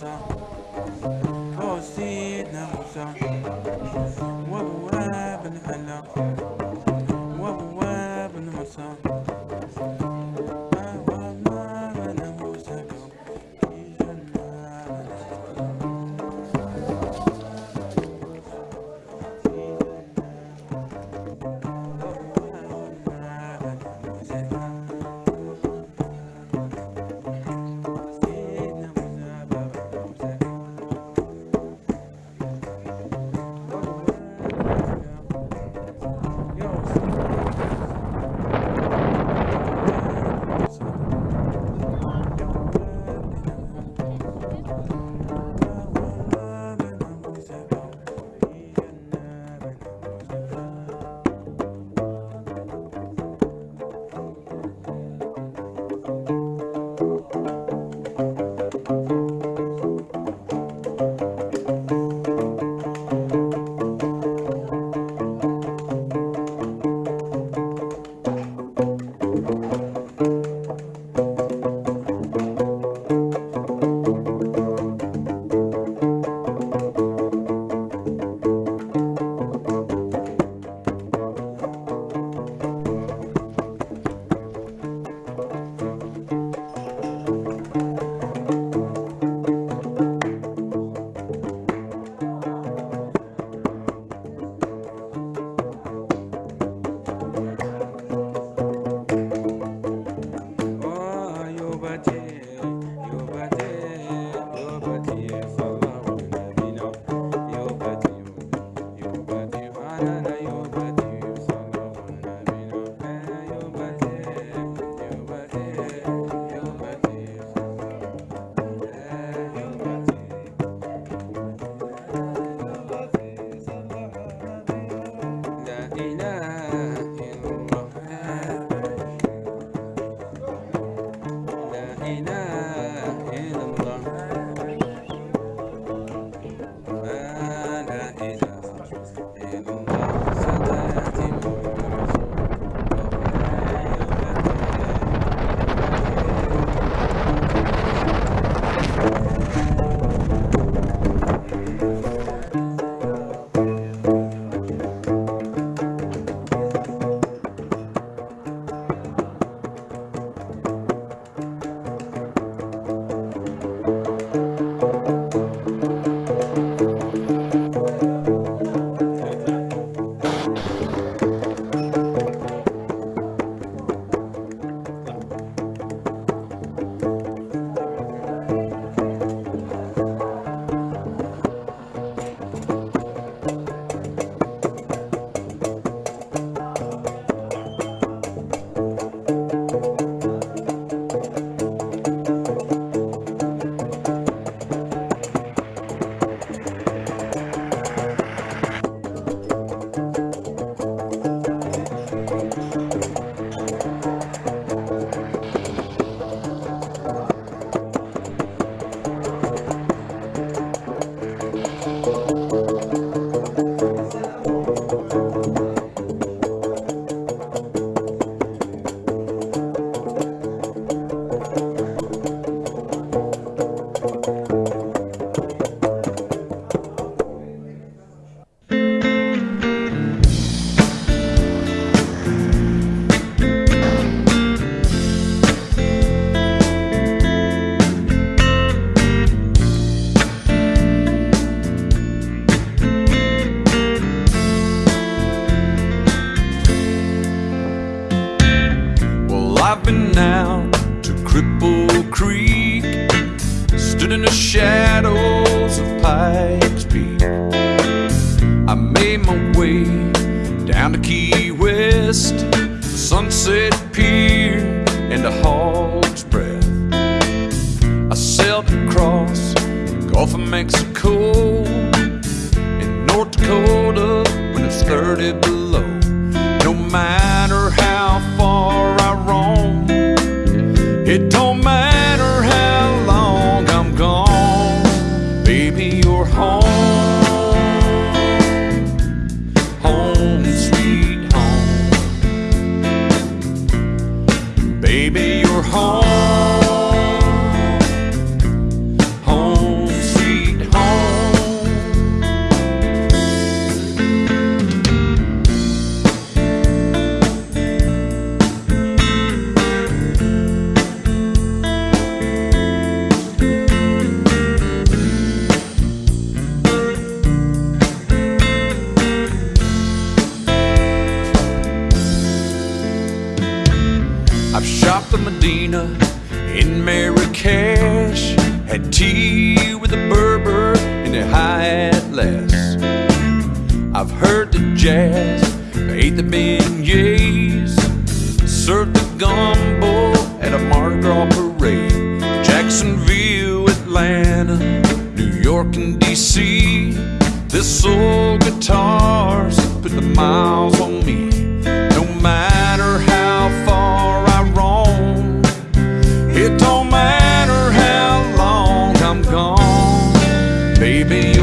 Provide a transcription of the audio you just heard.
musa, oh si na. now to Cripple Creek. Stood in the shadows of Pikes Peak. I made my way down to Key West, the Sunset Pier, and the Hog's Breath. I sailed across the Gulf of Mexico and North Dakota when it's 30 below. In Marrakesh, had tea with a Berber in a high Atlas. I've heard the jazz, ate the beignets, served the gumbo at a Mardi Gras parade. Jacksonville, Atlanta, New York, and DC. This old guitar's put the miles on Baby,